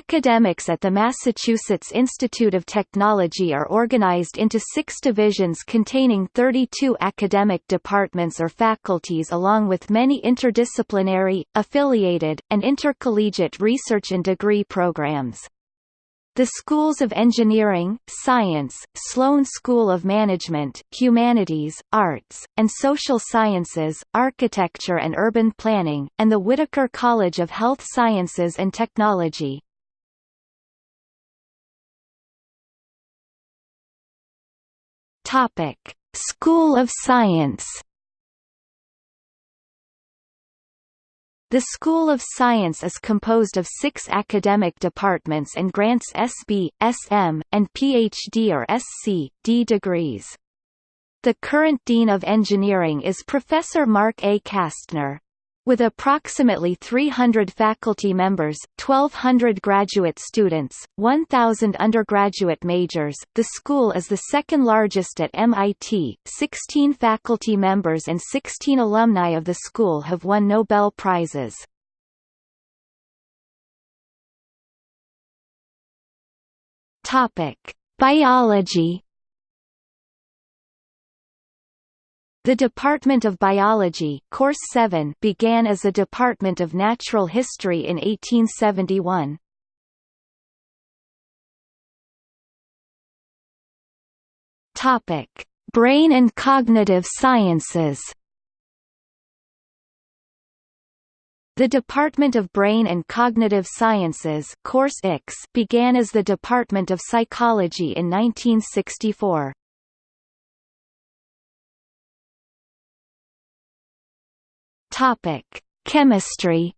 Academics at the Massachusetts Institute of Technology are organized into six divisions containing 32 academic departments or faculties along with many interdisciplinary, affiliated, and intercollegiate research and degree programs. The schools of engineering, science, Sloan School of Management, Humanities, Arts, and Social Sciences, Architecture and Urban Planning, and the Whitaker College of Health Sciences and Technology. Topic: School of Science. The School of Science is composed of six academic departments and grants SB, SM, and PhD or SC, D degrees. The current Dean of Engineering is Professor Marc A. Kastner. With approximately 300 faculty members, 1,200 graduate students, 1,000 undergraduate majors, the school is the second largest at MIT. 16 faculty members and 16 alumni of the school have won Nobel Prizes. Topic: Biology The Department of Biology Course 7 began as a Department of Natural History in 1871. Topic: Brain and Cognitive Sciences. The Department of Brain and Cognitive Sciences Course X began as the Department of Psychology in 1964. Topic: Chemistry.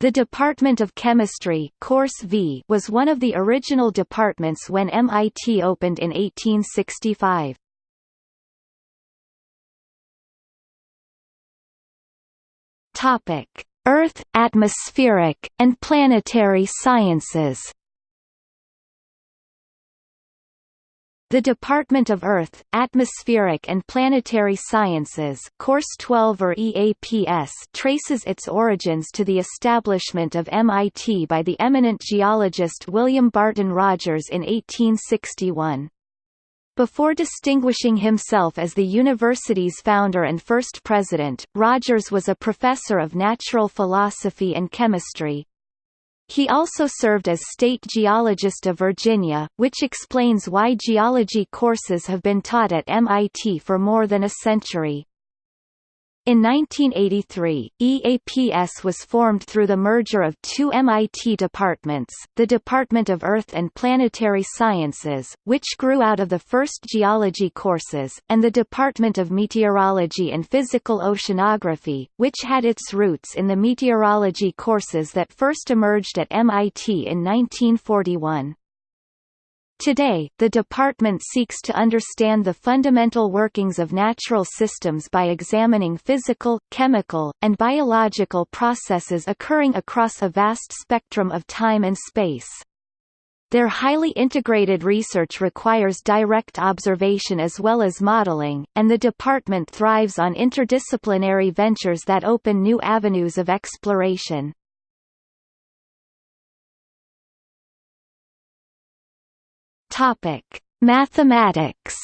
The Department of Chemistry Course v was one of the original departments when MIT opened in 1865. Topic: Earth, atmospheric, and planetary sciences. The Department of Earth, Atmospheric and Planetary Sciences Course 12 or EAPS traces its origins to the establishment of MIT by the eminent geologist William Barton Rogers in 1861. Before distinguishing himself as the university's founder and first president, Rogers was a professor of natural philosophy and chemistry, he also served as State Geologist of Virginia, which explains why geology courses have been taught at MIT for more than a century. In 1983, EAPS was formed through the merger of two MIT departments, the Department of Earth and Planetary Sciences, which grew out of the first geology courses, and the Department of Meteorology and Physical Oceanography, which had its roots in the meteorology courses that first emerged at MIT in 1941. Today, the department seeks to understand the fundamental workings of natural systems by examining physical, chemical, and biological processes occurring across a vast spectrum of time and space. Their highly integrated research requires direct observation as well as modeling, and the department thrives on interdisciplinary ventures that open new avenues of exploration. Topic: Mathematics.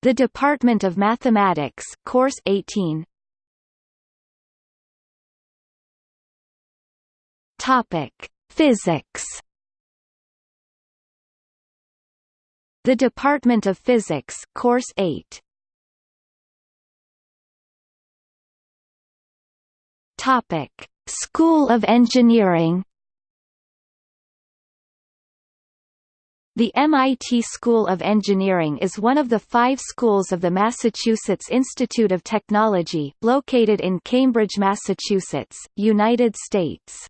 The Department of Mathematics, Course 18. Topic: Physics. The Department of Physics, Course 8. Topic: School of Engineering. The MIT School of Engineering is one of the five schools of the Massachusetts Institute of Technology, located in Cambridge, Massachusetts, United States.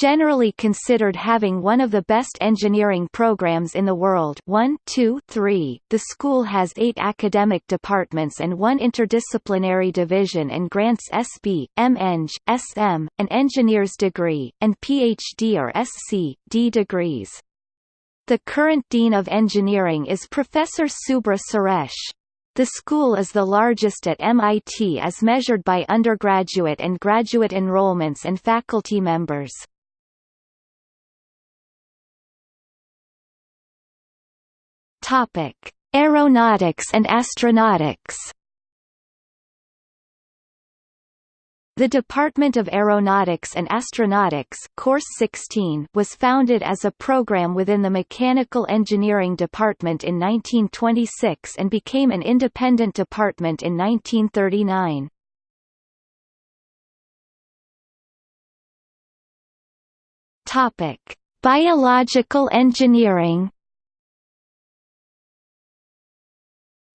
Generally considered having one of the best engineering programs in the world 1, 2, 3, the school has eight academic departments and one interdisciplinary division and grants SB, MEng, SM, an engineer's degree, and PhD or SC, D degrees. The current Dean of Engineering is Professor Subra Suresh. The school is the largest at MIT as measured by undergraduate and graduate enrollments and faculty members. Topic: Aeronautics and astronautics. The Department of Aeronautics and Astronautics Course 16 was founded as a program within the Mechanical Engineering Department in 1926 and became an independent department in 1939. Topic: Biological engineering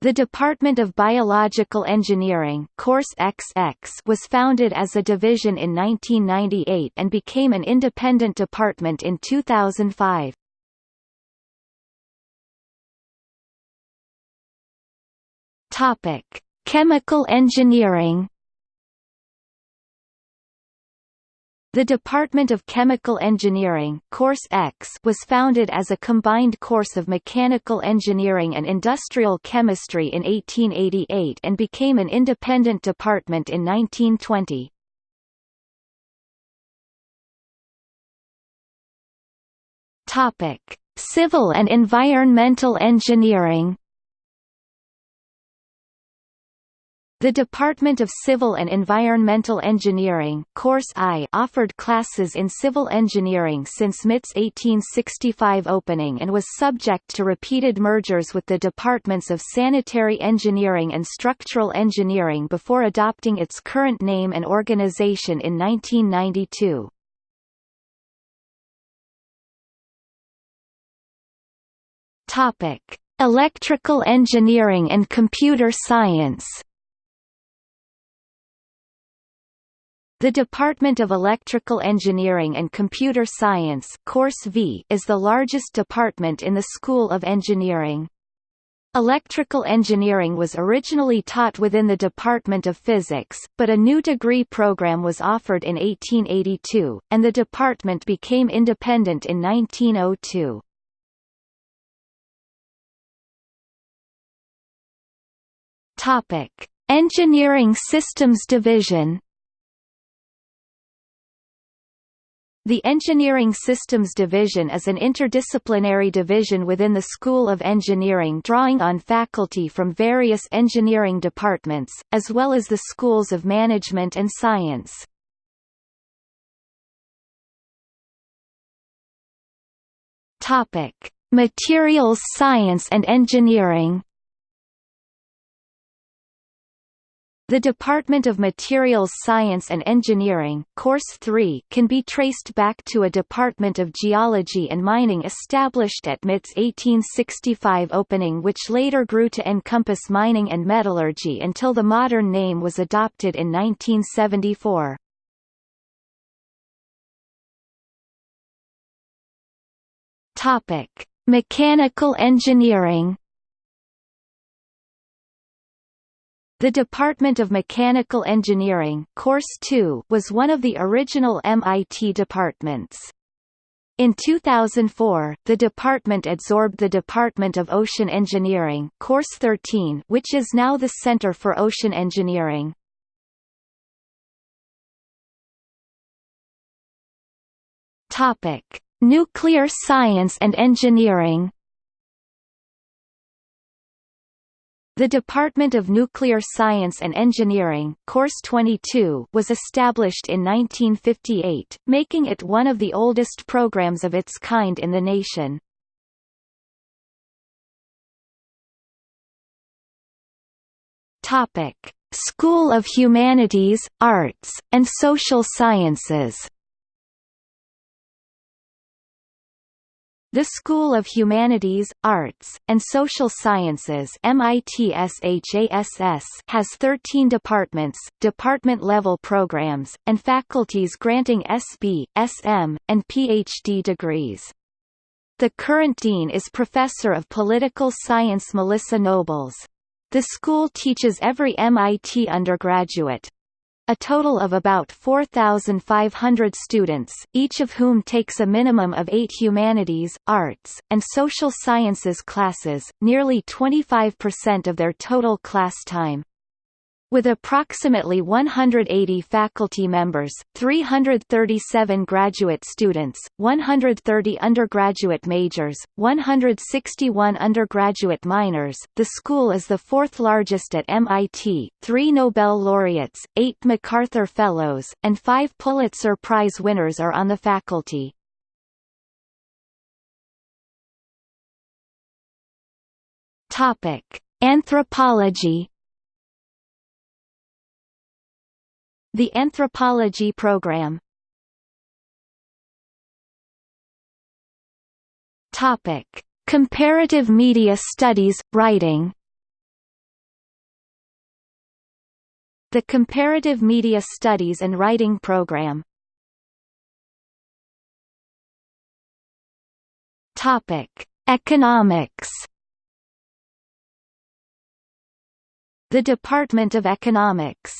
The Department of Biological Engineering Course XX was founded as a division in 1998 and became an independent department in 2005. Topic: Chemical Engineering The Department of Chemical Engineering Course X was founded as a combined course of mechanical engineering and industrial chemistry in 1888 and became an independent department in 1920. Topic: Civil and environmental engineering The Department of Civil and Environmental Engineering Course I offered classes in civil engineering since MIT's 1865 opening and was subject to repeated mergers with the departments of Sanitary Engineering and Structural Engineering before adopting its current name and organization in 1992. Topic: Electrical Engineering and Computer Science The Department of Electrical Engineering and Computer Science Course v is the largest department in the School of Engineering. Electrical engineering was originally taught within the Department of Physics, but a new degree program was offered in 1882, and the department became independent in 1902. Topic: Engineering Systems Division The Engineering Systems Division is an interdisciplinary division within the School of Engineering drawing on faculty from various engineering departments, as well as the schools of management and science. Materials Science and Engineering The Department of Materials Science and Engineering Course 3 can be traced back to a Department of Geology and Mining established at MIT's 1865 opening which later grew to encompass mining and metallurgy until the modern name was adopted in 1974. Topic: Mechanical Engineering The Department of Mechanical Engineering Course 2 was one of the original MIT departments. In 2004, the department absorbed the Department of Ocean Engineering Course 13 which is now the Center for Ocean Engineering. Nuclear Science and Engineering The Department of Nuclear Science and Engineering Course 22 was established in 1958, making it one of the oldest programs of its kind in the nation. Topic: School of Humanities, Arts, and Social Sciences The School of Humanities, Arts, and Social Sciences has 13 departments, department-level programs, and faculties granting SB, SM, and PhD degrees. The current dean is Professor of Political Science Melissa Nobles. The school teaches every MIT undergraduate, a total of about 4,500 students, each of whom takes a minimum of eight humanities, arts, and social sciences classes, nearly 25% of their total class time. With approximately 180 faculty members, 337 graduate students, 130 undergraduate majors, 161 undergraduate minors, the school is the fourth largest at MIT, three Nobel laureates, eight MacArthur Fellows, and five Pulitzer Prize winners are on the faculty. Anthropology The Anthropology Program. Topic: Comparative Media Studies Writing. The Comparative Media Studies and Writing Program. Topic: Economics. The Department of Economics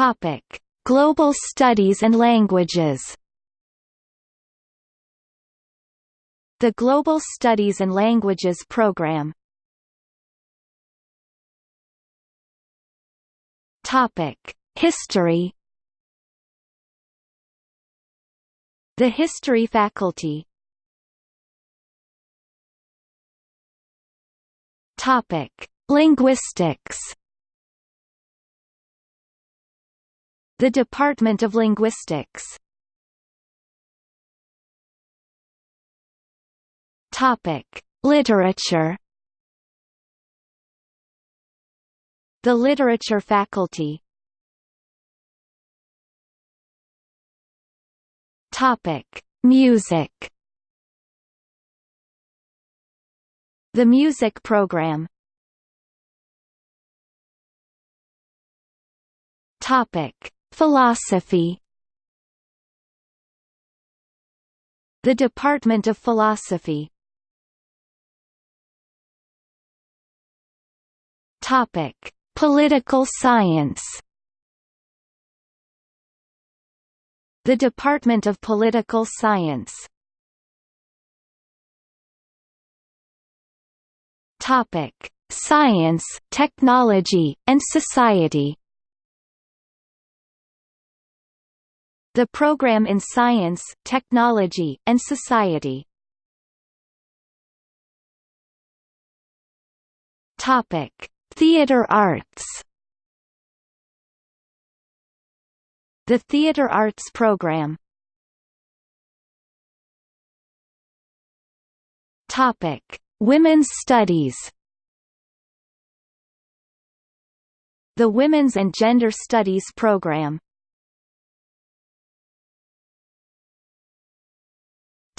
Topic: Global Studies and Languages. The Global Studies and Languages Program. Topic: History. The History Faculty. Topic: Linguistics. The Department of Linguistics Topic: Literature. The Literature Faculty. Topic: Music. The Music Program. Topic: Philosophy. The Department of Philosophy. Topic: Political Science. The Department of Political Science. Topic: Science, Technology, and Society The program in Science, Technology, and Society. Topic: Theater Arts. The Theater Arts Program. Topic: Women's Studies. The Women's and Gender Studies Program.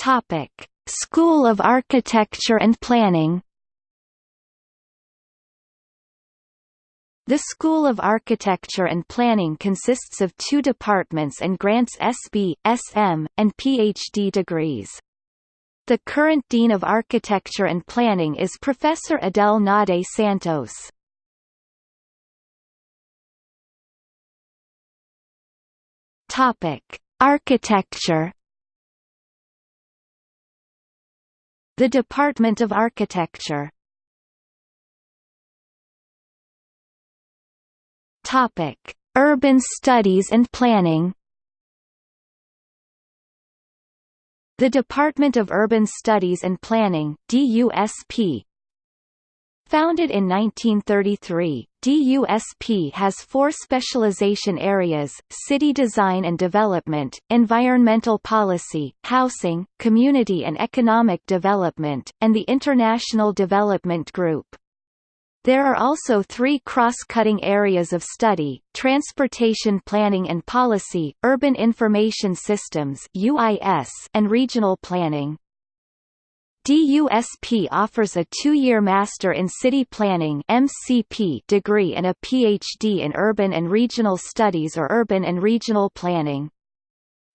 Topic: School of Architecture and Planning. The School of Architecture and Planning consists of two departments and grants SB, SM, and PhD degrees. The current Dean of Architecture and Planning is Professor Adele Naudé Santos. Topic: Architecture The Department of Architecture Topic: Urban Studies and Planning. The Department of Urban Studies and Planning (DUSP) Founded in 1933, DUSP has four specialization areas, city design and development, environmental policy, housing, community and economic development, and the International Development Group. There are also three cross-cutting areas of study, transportation planning and policy, urban information systems and regional planning. DUSP offers a two-year Master in City Planning MCP degree and a PhD in Urban and Regional Studies or Urban and Regional Planning.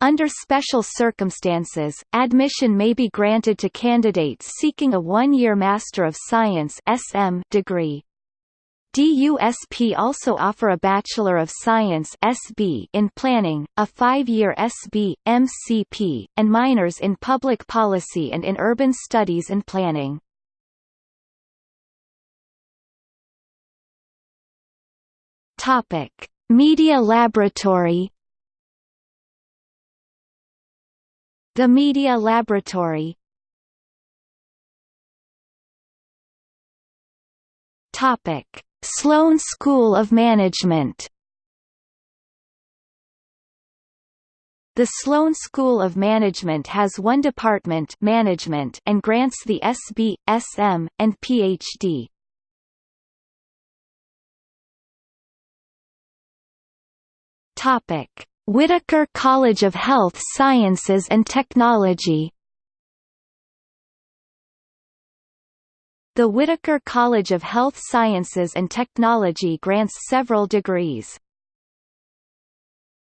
Under special circumstances, admission may be granted to candidates seeking a one-year Master of Science SM degree. DUSP also offer a Bachelor of Science SB in Planning, a five-year SB, MCP, and minors in Public Policy and in Urban Studies and Planning. Media Laboratory. The Media Laboratory. Topic: Sloan School of Management. The Sloan School of Management has one department management and grants the SB, SM, and PhD. Topic: Whitaker College of Health Sciences and Technology. The Whitaker College of Health Sciences and Technology grants several degrees.